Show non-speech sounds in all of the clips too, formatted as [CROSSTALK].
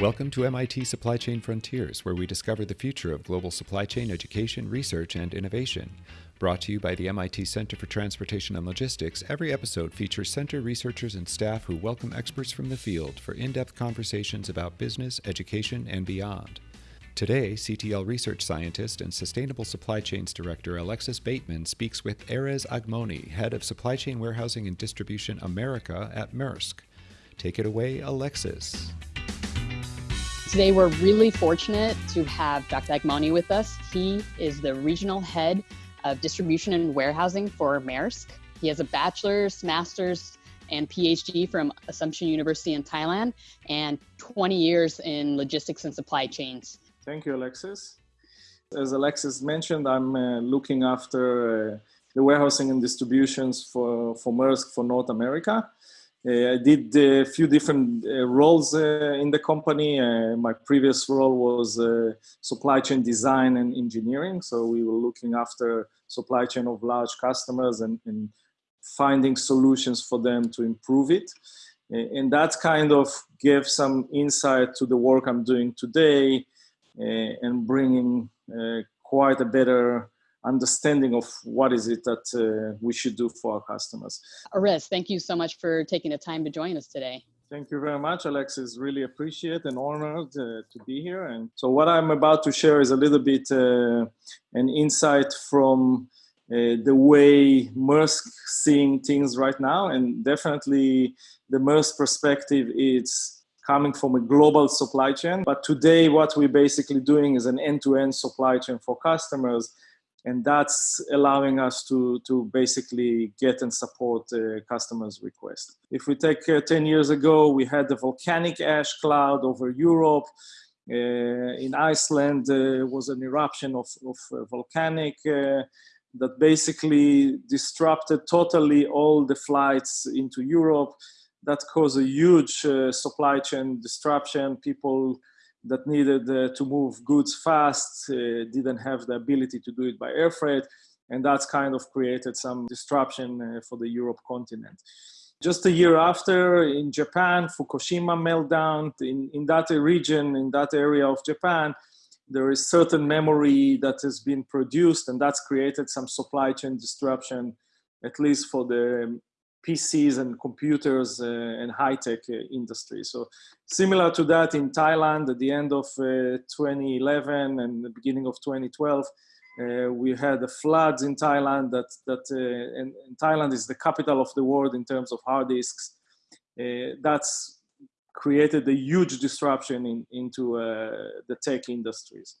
Welcome to MIT Supply Chain Frontiers, where we discover the future of global supply chain education, research, and innovation. Brought to you by the MIT Center for Transportation and Logistics, every episode features center researchers and staff who welcome experts from the field for in depth conversations about business, education, and beyond. Today, CTL research scientist and Sustainable Supply Chains Director Alexis Bateman speaks with Erez Agmoni, Head of Supply Chain Warehousing and Distribution America at Maersk. Take it away, Alexis. Today, we're really fortunate to have Dr. Agmoni with us. He is the regional head of distribution and warehousing for Maersk. He has a bachelor's, master's, and PhD from Assumption University in Thailand and 20 years in logistics and supply chains. Thank you, Alexis. As Alexis mentioned, I'm uh, looking after uh, the warehousing and distributions for, for Maersk for North America. Uh, I did a few different uh, roles uh, in the company. my previous role was supply chain design and engineering. So we were looking after supply chain of large customers and, and finding solutions for them to improve it. And that kind of gave some insight to the work I'm doing today and bringing quite a better understanding of what is it that uh, we should do for our customers. Erez, thank you so much for taking the time to join us today. Thank you very much, Alexis. Really appreciate and honored uh, to be here. And so, what I'm about to share is a little bit uh, an insight from uh, the way Maersk seeing things right now, and definitely the Maersk perspective is coming from a global supply chain. But today, what we're basically doing is an end-to-end supply chain for customers and that's allowing us to, to basically get and support uh, customers' requests. If we take uh, 10 years ago, we had the volcanic ash cloud over Europe. Uh, in Iceland uh, was an eruption of, of uh, volcanic uh, that basically disrupted totally all the flights into Europe. That caused a huge supply chain disruption. People that needed uh, to move goods fast uh, didn't have the ability to do it by air freight and that's kind of created some disruption uh, for the europe continent. Just a year after in japan fukushima meltdown. In, in that region in that area of japan there is certain memory that has been produced and that's created some supply chain disruption at least for the PCs and computers uh, and high-tech uh, industry. So similar to that in Thailand at the end of uh, 2011 and the beginning of 2012, uh, we had the floods in Thailand that, that uh, and, and, Thailand is the capital of the world in terms of hard disks. Uh, that's created a huge disruption in, into the tech industries.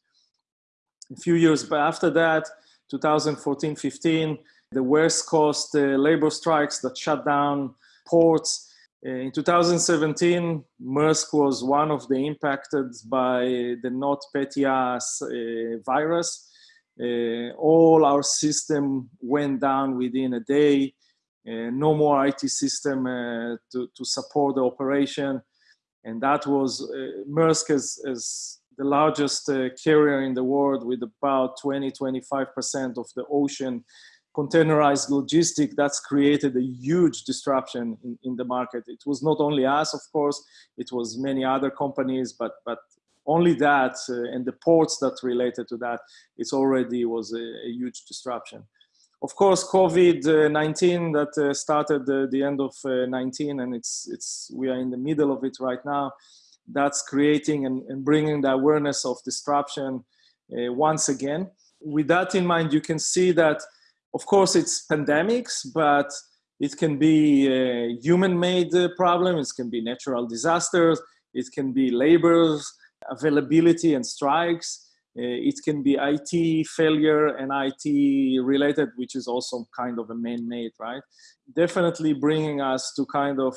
A few years after that, 2014, 15, the West Coast uh, labor strikes that shut down ports. Uh, in 2017, Maersk was one of the impacted by the NotPetya uh, virus. Uh, all our system went down within a day. Uh, no more IT system uh, to, to support the operation. And that was Maersk as, as the largest carrier in the world with about 20, 25% of the ocean containerized logistic that's created a huge disruption in, in the market. It was not only us of course it was many other companies but but only that uh, and the ports that related to that it's already was a, a huge disruption. Of course covid-19 that uh, started uh, the end of uh, 19 and it's it's we are in the middle of it right now that's creating and, and bringing the awareness of disruption uh, once again. With that in mind you can see that of course, it's pandemics, but it can be human-made uh, problems. It can be natural disasters. It can be labor availability and strikes. Uh, it can be IT failure and IT related, which is also kind of a man-made, right? Definitely bringing us to kind of,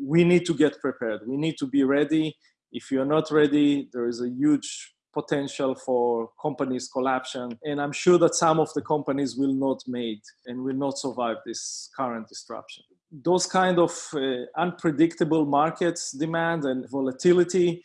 we need to get prepared. We need to be ready. If you're not ready, there is a huge potential for companies collapsion and i'm sure that some of the companies will not made and will not survive this current disruption those kind of uh, unpredictable markets demand and volatility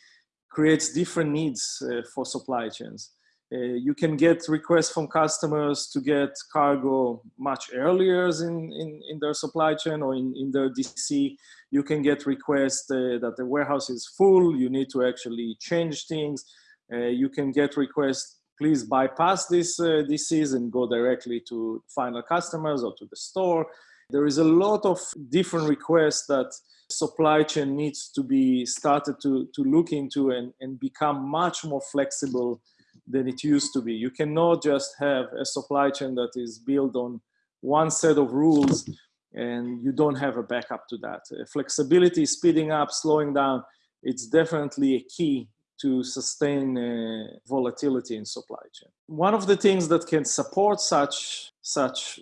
creates different needs uh, for supply chains Uh, you can get requests from customers to get cargo much earlier in, in, in their supply chain or in, in their DC. You can get requests uh, that the warehouse is full, you need to actually change things. Uh, you can get requests, please bypass this uh, DCs and go directly to final customers or to the store. There is a lot of different requests that supply chain needs to be started to, to look into and, and become much more flexible than it used to be. You cannot just have a supply chain that is built on one set of rules and you don't have a backup to that. Uh, flexibility, speeding up, slowing down, it's definitely a key to sustain uh, volatility in supply chain. One of the things that can support such, such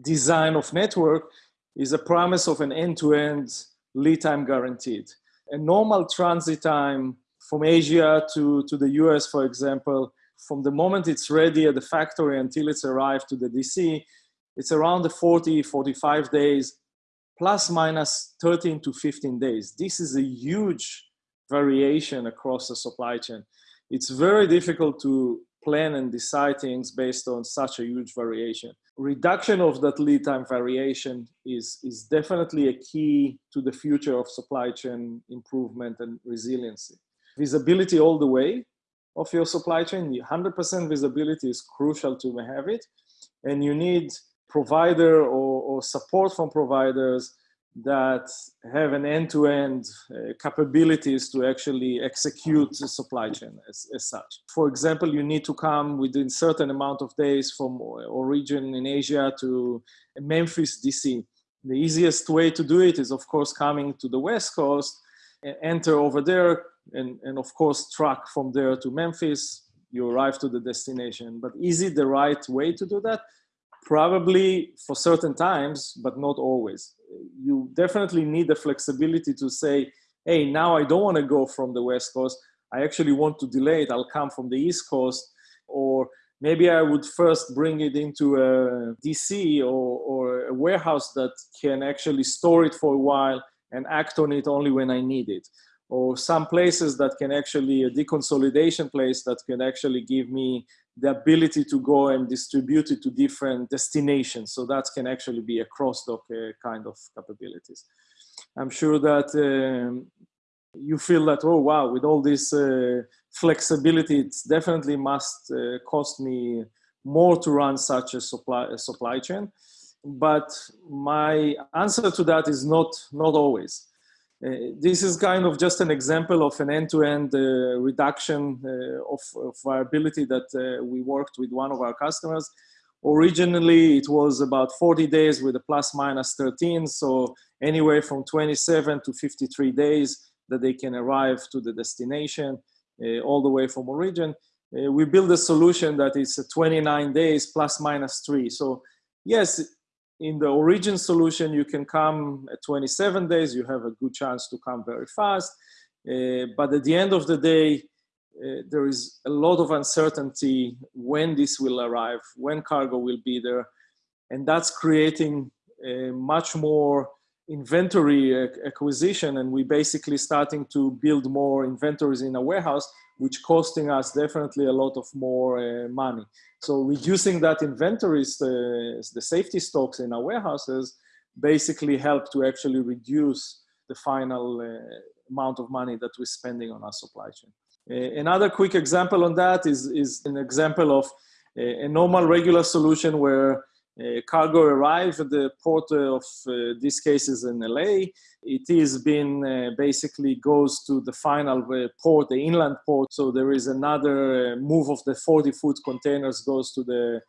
design of network is a promise of an end-to-end lead time guaranteed. A normal transit time from Asia to, to the US, for example, from the moment it's ready at the factory until it's arrived to the DC, it's around the 40, 45 days, plus minus 13 to 15 days. This is a huge variation across the supply chain. It's very difficult to plan and decide things based on such a huge variation. Reduction of that lead time variation is, is definitely a key to the future of supply chain improvement and resiliency visibility all the way of your supply chain. 100% visibility is crucial to have it. And you need provider or, or support from providers that have an end-to-end uh, capabilities to actually execute the supply chain as, as such. For example, you need to come within certain amount of days from origin in Asia to Memphis, DC. The easiest way to do it is, of course, coming to the West Coast, enter over there, and, and of course truck from there to Memphis, you arrive to the destination. But is it the right way to do that? Probably for certain times, but not always. You definitely need the flexibility to say, hey, now I don't want to go from the West Coast. I actually want to delay it. I'll come from the East Coast. Or maybe I would first bring it into uh, a DC or, or a warehouse that can actually store it for a while and act on it only when I need it or some places that can actually a deconsolidation place that can actually give me the ability to go and distribute it to different destinations. So that can actually be a cross-dock uh, kind of capabilities. I'm sure that um, you feel that, oh, wow, with all this uh, flexibility, it definitely must uh, cost me more to run such a supply, a supply chain. But my answer to that is not, not always. Uh, this is kind of just an example of an end-to-end uh, reduction uh, of, of, viability that uh, we worked with one of our customers. Originally, it was about 40 days with a plus minus 13, so anywhere from 27 to 53 days that they can arrive to the destination, uh, all the way from origin. We built a solution that is 29 days plus minus three. So yes, in the origin solution, you can come at 27 days. You have a good chance to come very fast. Uh, but at the end of the day, uh, there is a lot of uncertainty when this will arrive, when cargo will be there. And that's creating much more inventory acquisition. And we basically starting to build more inventories in a warehouse which costing us definitely a lot of more uh, money. So reducing that inventories, uh, the safety stocks in our warehouses, basically help to actually reduce the final uh, amount of money that we're spending on our supply chain. Uh, another quick example on that is, is an example of a, a normal regular solution where uh, cargo arrives at the port of uh, this case is in LA. It is been uh, basically goes to the final port, the inland port. So there is another move of the 40 foot containers goes to the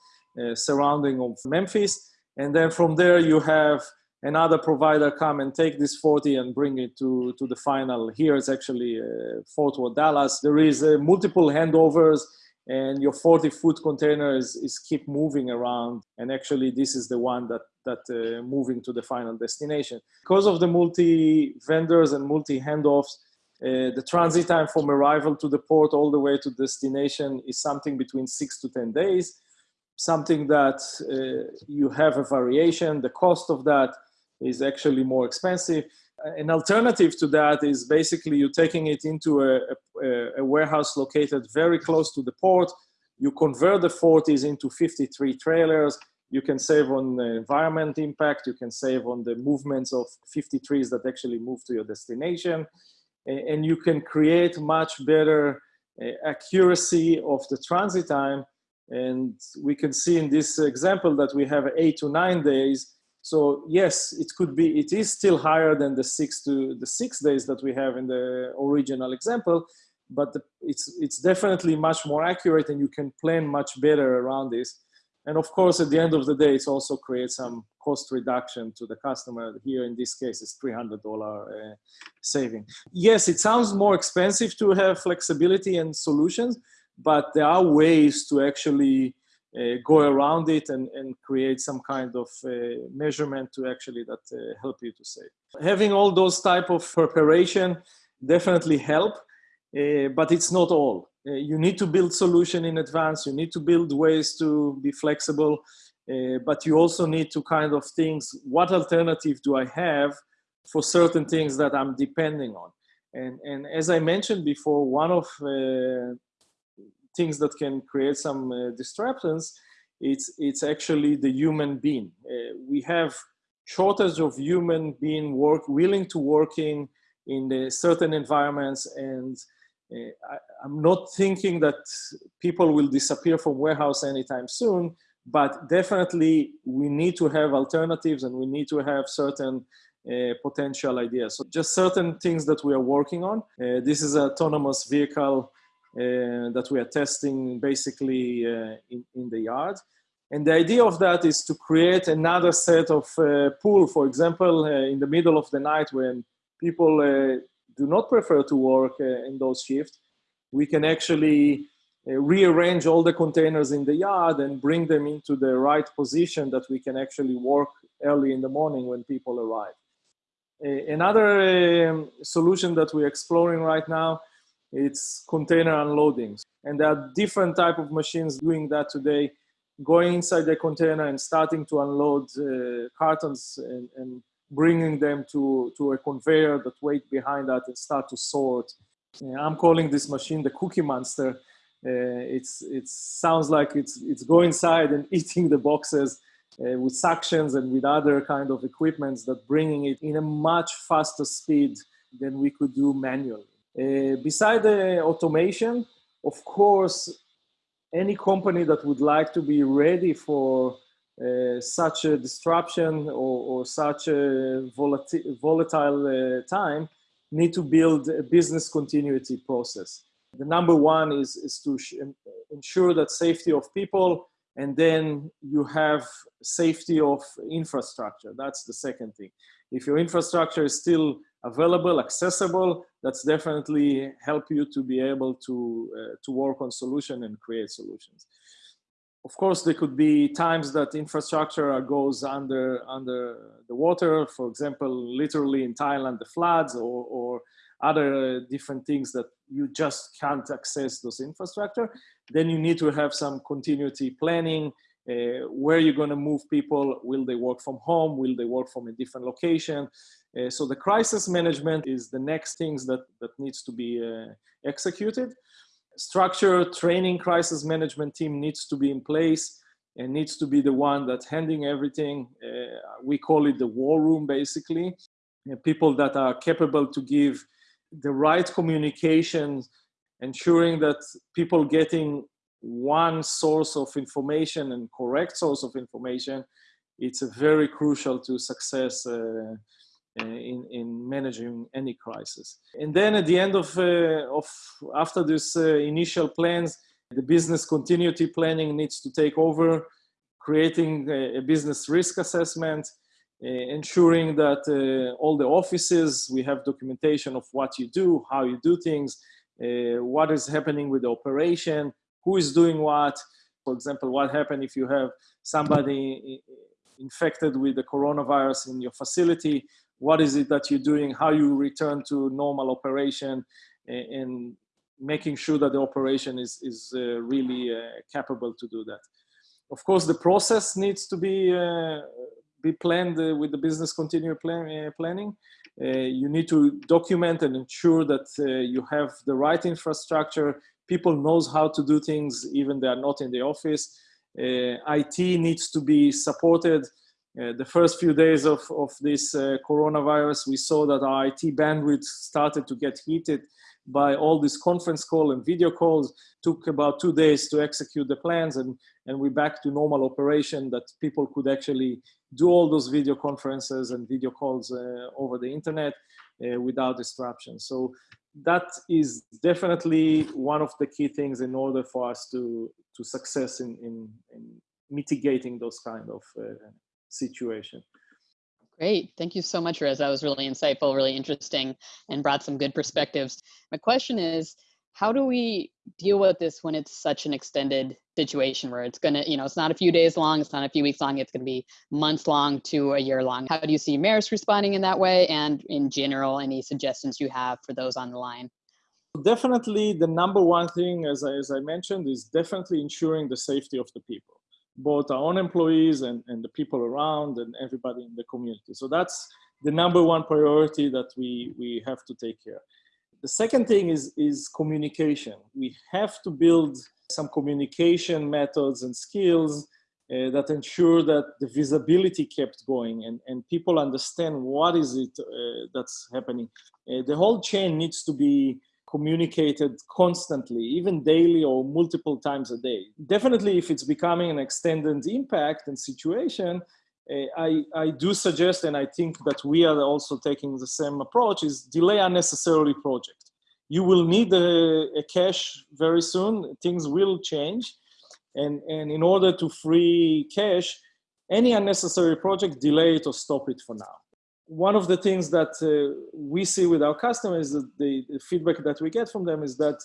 surrounding of Memphis. And then from there you have another provider come and take this 40 and bring it to, to the final. Here it's actually uh, Fort Worth, Dallas. There is uh, multiple handovers and your 40 foot container is, is keep moving around. And actually this is the one that that uh, moving to the final destination. Because of the multi vendors and multi handoffs uh, the transit time from arrival to the port all the way to destination is something between six to 10 days. Something that uh, you have a variation. The cost of that is actually more expensive an alternative to that is basically you're taking it into a, a, a, warehouse located very close to the port. you convert the 40s into 53 trailers, you can save on the environment impact, you can save on the movements of 53s that actually move to your destination, and you can create much better uh, accuracy of the transit time. And we can see in this example that we have eight to nine days. So yes, it could be, it is still higher than the six to the six days that we have in the original example, but the, it's, it's definitely much more accurate and you can plan much better around this. And of course, at the end of the day, it also creates some cost reduction to the customer. Here in this case, it's $300 uh, saving. Yes, it sounds more expensive to have flexibility and solutions, but there are ways to actually go around it and, and create some kind of uh, measurement to actually that uh, help you to save. Having all those type of preparation definitely help, uh, but it's not all. Uh, you need to build solution in advance. You need to build ways to be flexible, uh, but you also need to kind of think, what alternative do I have for certain things that I'm depending on? And, and as I mentioned before, one of uh, things that can create some uh, disruptions, it's, it's actually the human being. Uh, we have shortage of human being work, willing to working in certain environments and I, am not thinking that people will disappear from warehouse anytime soon, but definitely we need to have alternatives and we need to have certain uh, potential ideas. So just certain things that we are working on. Uh, this is autonomous vehicle uh, that we are testing basically uh, in, in the yard. And the idea of that is to create another set of uh, pool, for example, uh, in the middle of the night when people do not prefer to work uh, in those shifts, we can actually uh, rearrange all the containers in the yard and bring them into the right position that we can actually work early in the morning when people arrive. another um, solution that we're exploring right now, it's container unloading. And there are different type of machines doing that today, going inside the container and starting to unload uh, cartons and, and bringing them to, to a conveyor that wait behind that and start to sort. I'm calling this machine the cookie monster. Uh, it's it sounds like it's it's going inside and [LAUGHS] eating the boxes uh, with suctions and with other kind of equipments that bringing it in a much faster speed than we could do manually. Uh, beside the automation, of course, any company that would like to be ready for uh, such a disruption or, or such a volatile, uh, time need to build a business continuity process. The number one is, is to ensure that safety of people and then you have safety of infrastructure. That's the second thing. If your infrastructure is still available, accessible, that's definitely help you to be able to, uh, to work on solution and create solutions of course, there could be times that infrastructure goes under under the water. For example, literally in Thailand, the floods or, or other different things that you just can't access those infrastructure. Then you need to have some continuity planning. Uh, where you're going to move people? Will they work from home? Will they work from a different location? Uh, so the crisis management is the next things that that needs to be uh, executed structure training crisis management team needs to be in place and needs to be the one that's handling everything. Uh, we call it the war room, basically. Uh, people that are capable to give the right communication, ensuring that people getting one source of information and correct source of information. It's very crucial to success uh, in, in managing any crisis. And then at the end of, uh, of after this uh, initial plans, the business continuity planning needs to take over, creating a, business risk assessment, uh, ensuring that uh, all the offices, we have documentation of what you do, how you do things, uh, what is happening with the operation, who is doing what. For example, what happened if you have somebody infected with the coronavirus in your facility, what is it that you're doing, how you return to normal operation, and making sure that the operation is, is uh, really uh, capable to do that. Of course, the process needs to be, uh, be planned uh, with the business continuity plan, uh, planning. Uh, you need to document and ensure that you have the right infrastructure, people knows how to do things even they are not in the office. IT needs to be supported. Uh, the first few days of, of this uh, coronavirus, we saw that our IT bandwidth started to get heated by all these conference call and video calls. Took about two days to execute the plans, and and we're back to normal operation that people could actually do all those video conferences and video calls uh, over the internet uh, without disruption. So that is definitely one of the key things in order for us to to success in in, in mitigating those kind of uh, situation. Great. Thank you so much, Rez. That was really insightful, really interesting, and brought some good perspectives. My question is, how do we deal with this when it's such an extended situation where it's going to, you know, it's not a few days long, it's not a few weeks long, it's going to be months long to a year long. How do you see Maersk responding in that way? And in general, any suggestions you have for those on the line? Definitely, the number one thing, as I, as I mentioned, is definitely ensuring the safety of the people both our own employees and, and the people around and everybody in the community. So that's the number one priority that we, we have to take care. The second thing is, is communication. We have to build some communication methods and skills uh, that ensure that the visibility kept going and, and people understand what is it uh, that's happening. Uh, the whole chain needs to be communicated constantly, even daily or multiple times a day. Definitely, if it's becoming an extended impact and situation, uh, I, I do suggest, and I think that we are also taking the same approach, is delay unnecessarily project. You will need a, a cash very soon. Things will change. And, and in order to free cash, any unnecessary project, delay it or stop it for now one of the things that uh, we see with our customers, the, the, feedback that we get from them is that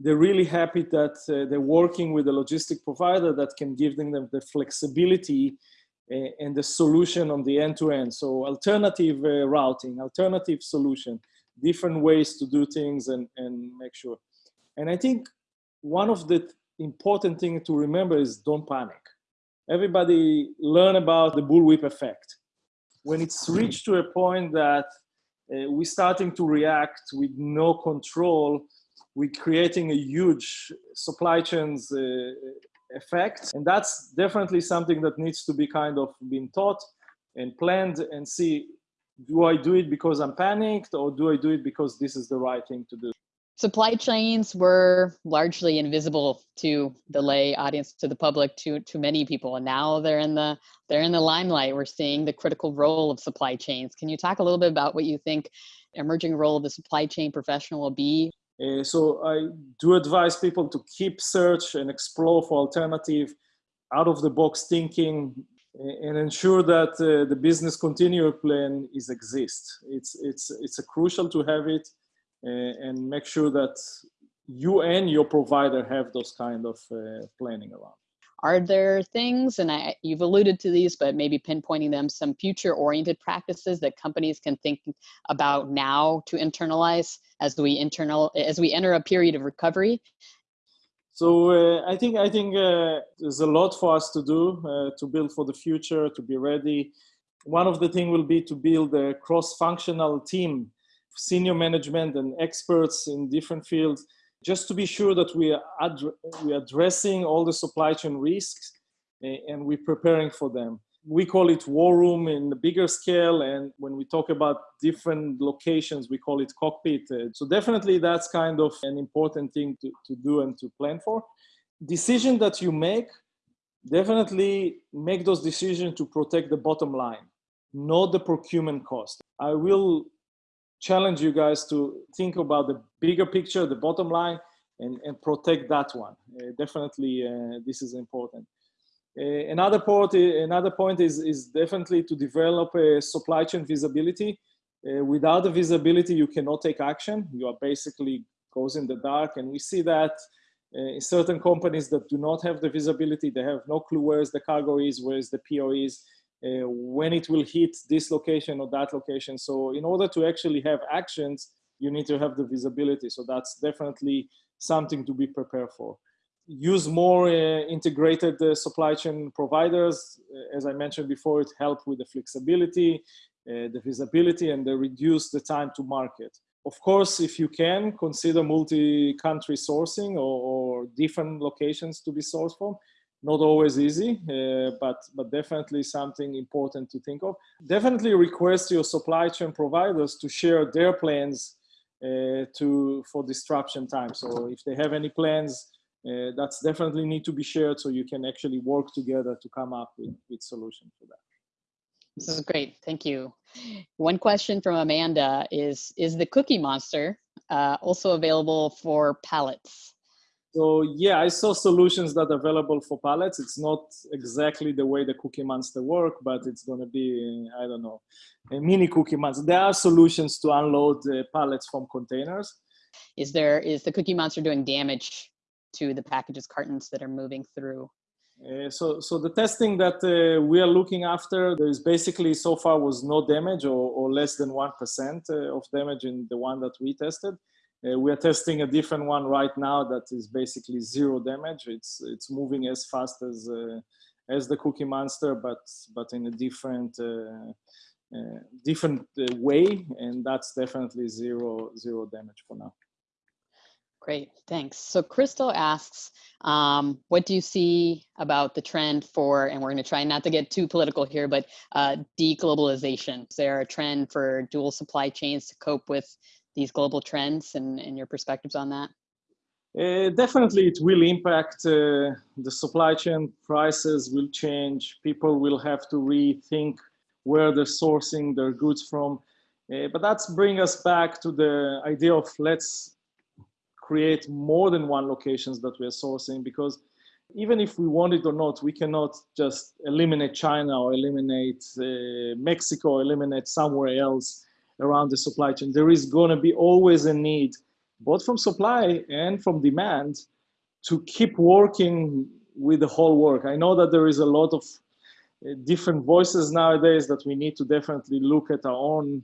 they're really happy that uh, they're working with a logistic provider that can give them the flexibility uh, and the solution on the end-to-end. So alternative uh, routing, alternative solution, different ways to do things and, and make sure. And I think one of the important things to remember is don't panic. Everybody learn about the bullwhip effect when it's reached to a point that uh, we're starting to react with no control, we're creating a huge supply chains uh, effect. And that's definitely something that needs to be kind of been taught and planned and see, do I do it because I'm panicked or do I do it because this is the right thing to do? Supply chains were largely invisible to the lay audience to the public to to many people and now they're in the they're in the limelight. We're seeing the critical role of supply chains. Can you talk a little bit about what you think emerging role of the supply chain professional will be? Uh, so i do advise people to keep search and explore for alternative out of the box thinking and ensure that uh, the business continuity plan is exist. It's it's it's a crucial to have it and make sure that you and your provider have those kind of uh, planning around. Are there things and I, you've alluded to these but maybe pinpointing them some future oriented practices that companies can think about now to internalize as we internal as we enter a period of recovery? So uh, i think i think uh, there's a lot for us to do uh, to build for the future to be ready. One of the things will be to build a cross functional team senior management and experts in different fields, just to be sure that we are, ad- we are addressing all the supply chain risks eh, and we're preparing for them. We call it war room in the bigger scale, and when we talk about different locations, we call it cockpit. Eh. So definitely that's kind of an important thing to, to do and to plan for. Decision that you make, definitely make those decisions to protect the bottom line, not the procurement cost. I will challenge you guys to think about the bigger picture, the bottom line, and, and protect that one. Uh, definitely, uh, this is important. Uh, another point, another point is, is definitely to develop a supply chain visibility. Uh, without the visibility, you cannot take action. You are basically goes in the dark, and we see that uh, in certain companies that do not have the visibility, they have no clue where is the cargo is, where is the PO is, uh, when it will hit this location or that location. So in order to actually have actions, you need to have the visibility. So that's definitely something to be prepared for. Use more uh, integrated uh, supply chain providers. Uh, as I mentioned before, it helps with the flexibility, uh, the visibility, and the reduce the time to market. of course, if you can, consider multi-country sourcing or, or, different locations to be sourced from. Not always easy, uh, but, but definitely something important to think of. Definitely request your supply chain providers to share their plans uh, to for disruption time. So if they have any plans, uh, that's definitely need to be shared so you can actually work together to come up with, with solutions for that. This is great. Thank you. One question from Amanda is, is the Cookie Monster uh, also available for pallets? So yeah, I saw solutions that are available for pallets. It's not exactly the way the Cookie Monster work, but it's going to be, I don't know, a mini Cookie Monster. There are solutions to unload the pallets from containers. Is there, is the Cookie Monster doing damage to the packages cartons that are moving through? Uh, so, so the testing that uh, we are looking after, there is basically so far was no damage or, or less than 1% uh, of damage in the one that we tested. Uh, we are testing a different one right now that is basically zero damage. It's, it's moving as fast as, uh, as the Cookie Monster, but, but in a different, different way. And that's definitely zero, zero damage for now. Great, thanks. So Crystal asks, um, what do you see about the trend for, and we're going to try not to get too political here, but uh, deglobalization? Is there a trend for dual supply chains to cope with these global trends and, and your perspectives on that? Uh, definitely, it will impact uh, the supply chain. Prices will change. People will have to rethink where they're sourcing their goods from. Uh, but that's bring us back to the idea of let's create more than one locations that we are sourcing because even if we want it or not, we cannot just eliminate China or eliminate uh, Mexico, or eliminate somewhere else around the supply chain. There is going to be always a need, both from supply and from demand, to keep working with the whole work. I know that there is a lot of uh, different voices nowadays that we need to definitely look at our own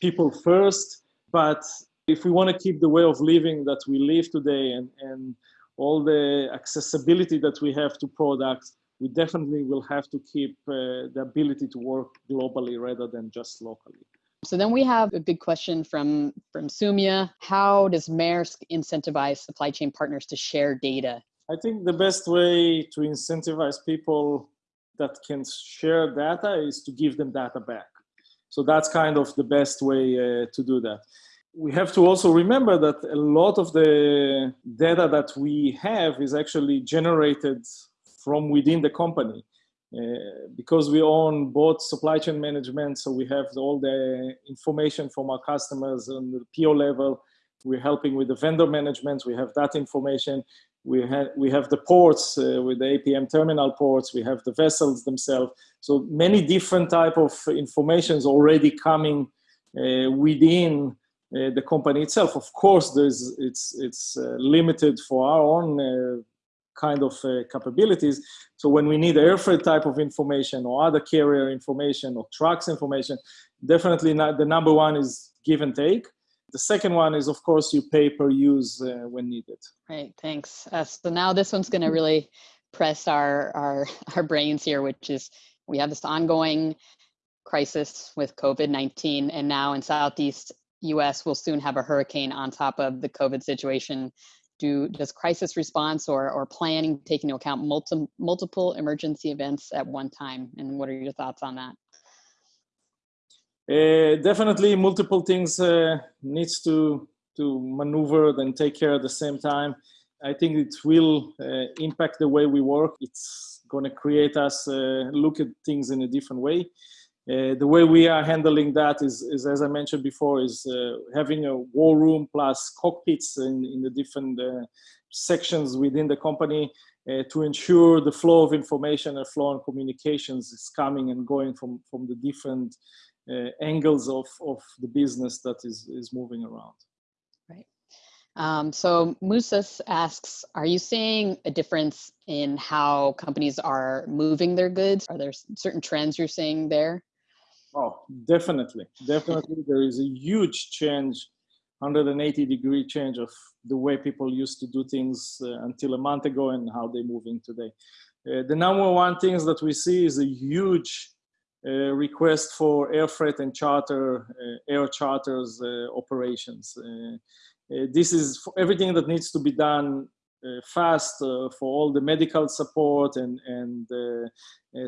people first, but if we want to keep the way of living that we live today and, and all the accessibility that we have to products, we definitely will have to keep uh, the ability to work globally rather than just locally. So then we have a big question from, from Sumia. How does Maersk incentivize supply chain partners to share data? I think the best way to incentivize people that can share data is to give them data back. So that's kind of the best way uh, to do that we have to also remember that a lot of the data that we have is actually generated from within the company. Uh, because we own both supply chain management, so we have all the information from our customers on the PO level. We're helping with the vendor management. We have that information. We have we have the ports uh, with the APM terminal ports. We have the vessels themselves. So many different type of informations already coming uh, within the company itself. Of course, there's it's it's limited for our own kind of capabilities. So when we need air freight type of information or other carrier information or trucks information, definitely not, the number one is give and take. The second one is, of course, you pay per use uh, when needed. Right, thanks. Uh, so now this one's going to really press our, our, [LAUGHS] our brains here, which is we have this ongoing crisis with COVID-19 and now in Southeast US we'll soon have a hurricane on top of the COVID situation. Do, does crisis response or, or planning take into account multi, multiple emergency events at one time? And what are your thoughts on that? Uh, definitely multiple things uh, needs to, to maneuver and take care at the same time. I think it will uh, impact the way we work. It's going to create us uh, look at things in a different way. Uh, the way we are handling that is, is as I mentioned before, is uh, having a war room plus cockpits in, in the different uh, sections within the company uh, to ensure the flow of information and flow and communications is coming and going from, from the different uh, angles of, of the business that is, is moving around. Right. Um, so Musas asks, are you seeing a difference in how companies are moving their goods? Are there certain trends you're seeing there? Oh, definitely. Definitely. there is a huge change, 180 degree change of the way people used to do things uh, until a month ago and how they're moving today. Uh, the number one things that we see is a huge uh, request for air freight and charter, uh, air charters uh, operations. this is everything that needs to be done fast for all the medical support and, and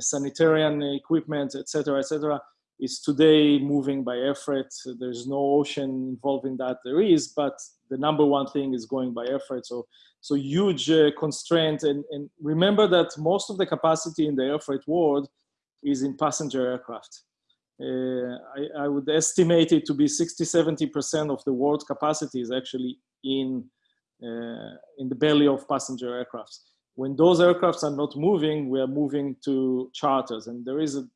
sanitarian equipment, etc., etc is today moving by air freight. There's no ocean involved in that. There is, but the number one thing is going by air freight. So, so huge uh, constraint. And, and remember that most of the capacity in the air freight world is in passenger aircraft. Uh, I, I, would estimate it to be 60, 70% of the world capacity is actually in, uh, in the belly of passenger aircrafts. When those aircrafts are not moving, we are moving to charters. And there is a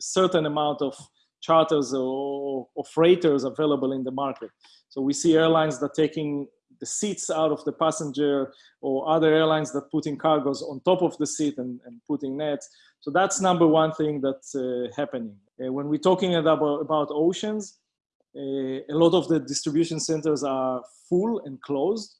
certain amount of charters or, freighters available in the market. So we see airlines that taking the seats out of the passenger or other airlines that putting cargoes on top of the seat and, and putting nets. So that's number one thing that's uh, happening. Uh, when we're talking about, about oceans, uh, a lot of the distribution centers are full and closed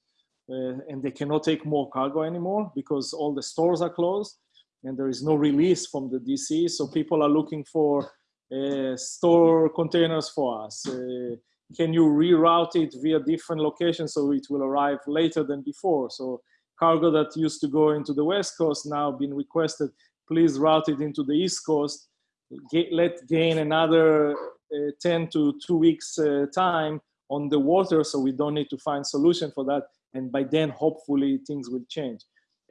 uh, and they cannot take more cargo anymore because all the stores are closed and there is no release from the DC. So people are looking for uh, store containers for us. Uh, can you reroute it via different locations so it will arrive later than before? So cargo that used to go into the West Coast now been requested, please route it into the East Coast. Get, let gain another uh, 10 to two weeks uh, time on the water so we don't need to find solution for that. And by then, hopefully things will change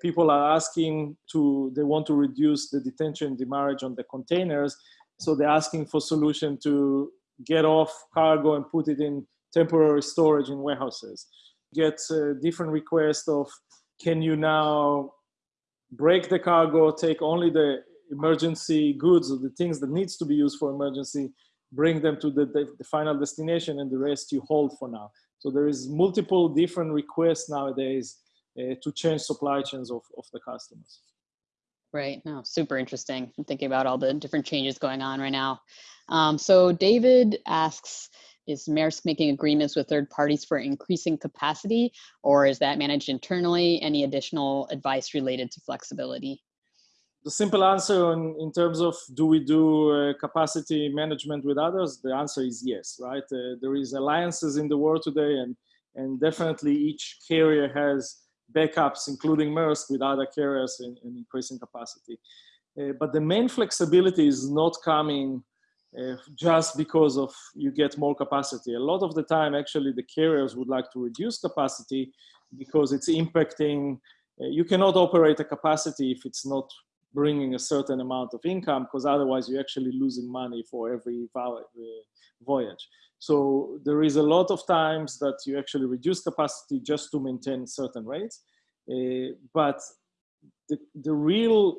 people are asking to, they want to reduce the detention demurrage on the containers. So they're asking for solution to get off cargo and put it in temporary storage in warehouses. Get different requests of, can you now break the cargo, take only the emergency goods or the things that needs to be used for emergency, bring them to the, the, the, final destination and the rest you hold for now. So there is multiple different requests nowadays uh, to change supply chains of, of the customers. Right. No, super interesting. I'm thinking about all the different changes going on right now. Um, so David asks, is Maersk making agreements with third parties for increasing capacity, or is that managed internally? Any additional advice related to flexibility? The simple answer in, in terms of do we do uh, capacity management with others? The answer is yes, right? Uh, there is alliances in the world today, and and definitely each carrier has backups, including Maersk with other carriers and, in increasing capacity. Uh, but the main flexibility is not coming uh, just because of you get more capacity. A lot of the time, actually, the carriers would like to reduce capacity because it's impacting. Uh, you cannot operate a capacity if it's not bringing a certain amount of income because otherwise you're actually losing money for every uh, voyage. So there is a lot of times that you actually reduce capacity just to maintain certain rates. Uh, but the, the real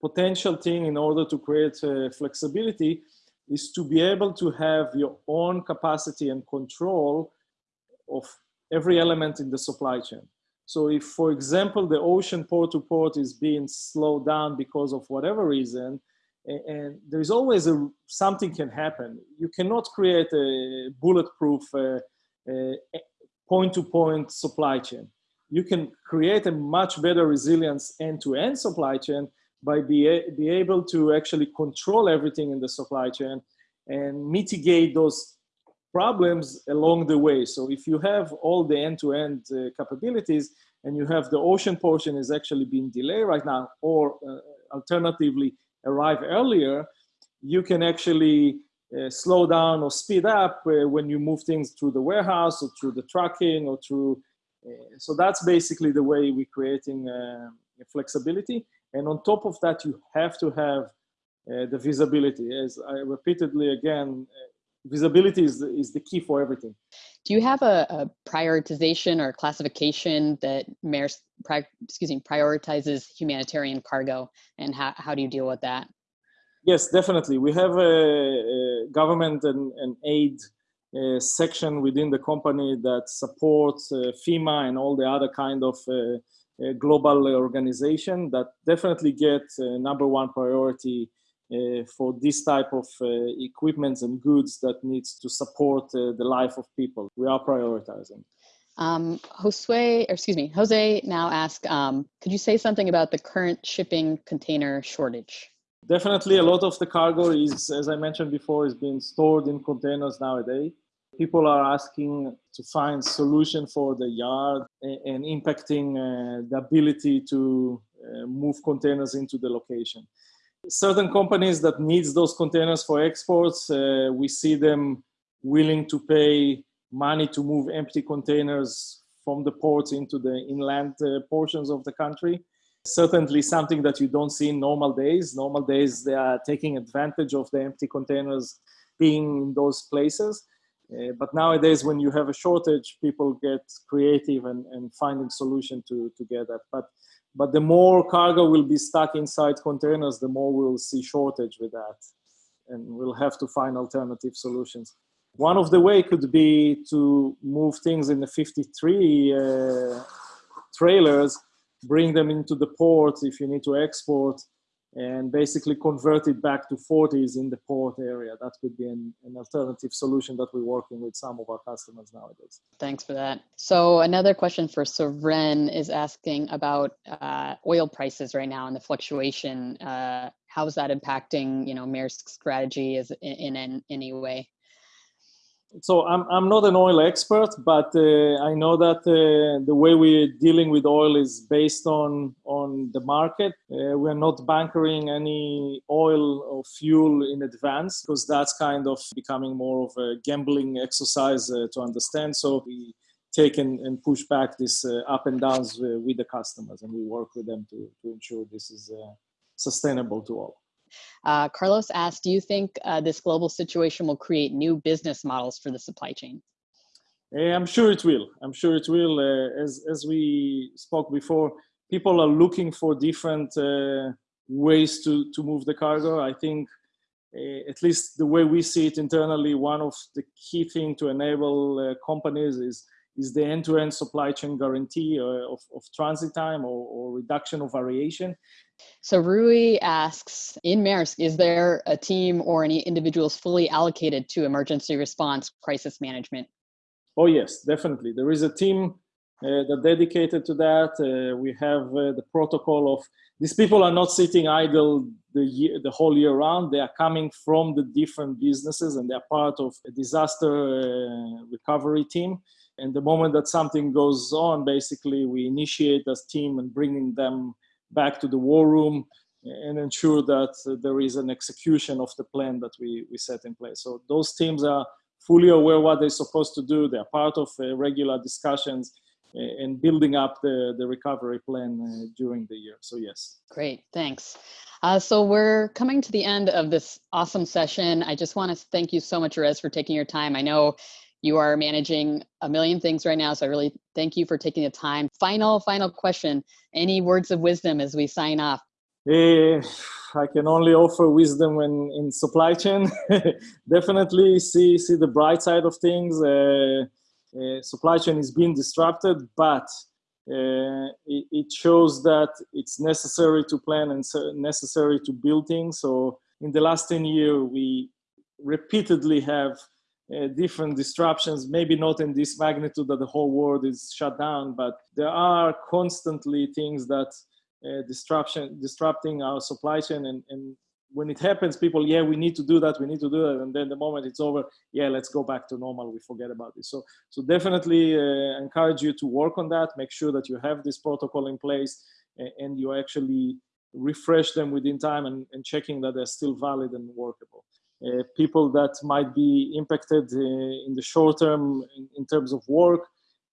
potential thing in order to create uh, flexibility is to be able to have your own capacity and control of every element in the supply chain. So if, for example, the ocean port to port is being slowed down because of whatever reason, and there's always a something can happen. You cannot create a bulletproof uh, uh, point-to-point supply chain. You can create a much better resilience end-to-end supply chain by be, be able to actually control everything in the supply chain and mitigate those problems along the way. So if you have all the end-to-end -end, uh, capabilities and you have the ocean portion is actually being delayed right now, or uh, alternatively, arrive earlier, you can actually uh, slow down or speed up uh, when you move things through the warehouse or through the trucking or through. Uh, so that's basically the way we're creating uh, flexibility. And on top of that, you have to have the visibility. As I repeatedly again, visibility is the, is the key for everything. Do you have a, a prioritization or classification that Maersk, pri- excuse me, prioritizes humanitarian cargo, and how, how do you deal with that? Yes, definitely. We have a, a government and, and aid uh, section within the company that supports uh, FEMA and all the other kind of uh, uh global organization that definitely get uh, number one priority for this type of uh, equipment and goods that needs to support uh, the life of people. We are prioritizing. Um, Josue, excuse me, Jose now asked, um, could you say something about the current shipping container shortage? Definitely, a lot of the cargo is, as I mentioned before, is being stored in containers nowadays. People are asking to find solution for the yard and impacting uh, the ability to uh, move containers into the location. Certain companies that needs those containers for exports, uh, we see them willing to pay money to move empty containers from the ports into the inland uh, portions of the country certainly something that you don't see in normal days. Normal days, they are taking advantage of the empty containers being in those places. Uh, but nowadays, when you have a shortage, people get creative and, and finding solution to, to get that. But, but the more cargo will be stuck inside containers, the more we'll see shortage with that. And we'll have to find alternative solutions. One of the way could be to move things in the 53 uh, trailers bring them into the port if you need to export and basically convert it back to 40s in the port area. That could be an, an, alternative solution that we're working with some of our customers nowadays. Thanks for that. So another question for Soren is asking about uh, oil prices right now and the fluctuation. Uh, how is that impacting, you know, Maersk's strategy is in, in, in any way? So I'm, I'm not an oil expert, but uh, I know that uh, the way we're dealing with oil is based on, on the market. Uh, we're not bunkering any oil or fuel in advance because that's kind of becoming more of a gambling exercise uh, to understand. So we take and, and push back this uh, up and downs uh, with the customers and we work with them to, to ensure this is sustainable to all. Uh, Carlos asked, do you think uh, this global situation will create new business models for the supply chain? Eh, I'm sure it will. I'm sure it will. Uh, as, as we spoke before, people are looking for different uh, ways to, to move the cargo. I think uh, at least the way we see it internally, one of the key things to enable uh, companies is is the end-to-end supply chain guarantee uh, of, of transit time or, or, reduction of variation. So Rui asks, in Maersk, is there a team or any individuals fully allocated to emergency response crisis management? Oh yes, definitely. There is a team uh, that dedicated to that. Uh, we have uh, the protocol of these people are not sitting idle the year, the whole year round. They are coming from the different businesses and they are part of a disaster uh, recovery team. And the moment that something goes on, basically we initiate as team and bringing them back to the war room and ensure that there is an execution of the plan that we, we set in place. So those teams are fully aware what they're supposed to do. They're part of uh, regular discussions and building up the, the recovery plan uh, during the year. So yes. Great, thanks. Uh, so we're coming to the end of this awesome session. I just want to thank you so much, Erez, for taking your time. I know you are managing a million things right now, so I really thank you for taking the time. Final, final question. Any words of wisdom as we sign off? Uh, I can only offer wisdom when in supply chain. [LAUGHS] Definitely see see the bright side of things. Uh, uh, supply chain is being disrupted, but uh, it, it, shows that it's necessary to plan and so necessary to build things. So in the last 10 years, we repeatedly have uh, different disruptions, maybe not in this magnitude that the whole world is shut down, but there are constantly things that uh, disruption, disrupting our supply chain and, and when it happens, people, yeah, we need to do that, we need to do that, and then the moment it's over, yeah, let's go back to normal. We forget about this. So, so definitely uh, encourage you to work on that. Make sure that you have this protocol in place, and, and you actually refresh them within time and, and, checking that they're still valid and workable. Uh, people that might be impacted uh, in the short term in, in terms of work,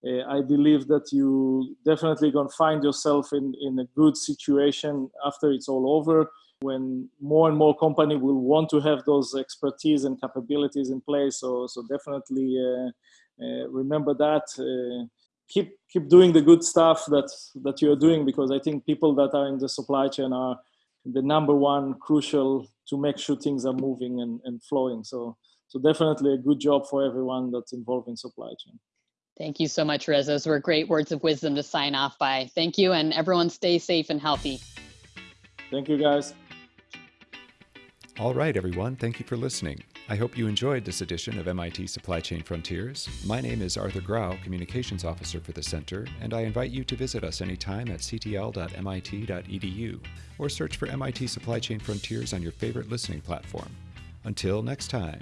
uh, I believe that you definitely gonna find yourself in, in a good situation after it's all over when more and more company will want to have those expertise and capabilities in place. So, so definitely uh, uh, remember that. Keep keep doing the good stuff that that you are doing because I think people that are in the supply chain are the number one crucial to make sure things are moving and, and flowing. So so definitely a good job for everyone that's involved in supply chain. Thank you so much, Rez. Those were great words of wisdom to sign off by. Thank you, and everyone stay safe and healthy. Thank you, guys. All right, everyone. Thank you for listening. I hope you enjoyed this edition of MIT Supply Chain Frontiers. My name is Arthur Grau, Communications Officer for the Center, and I invite you to visit us anytime at ctl.mit.edu or search for MIT Supply Chain Frontiers on your favorite listening platform. Until next time.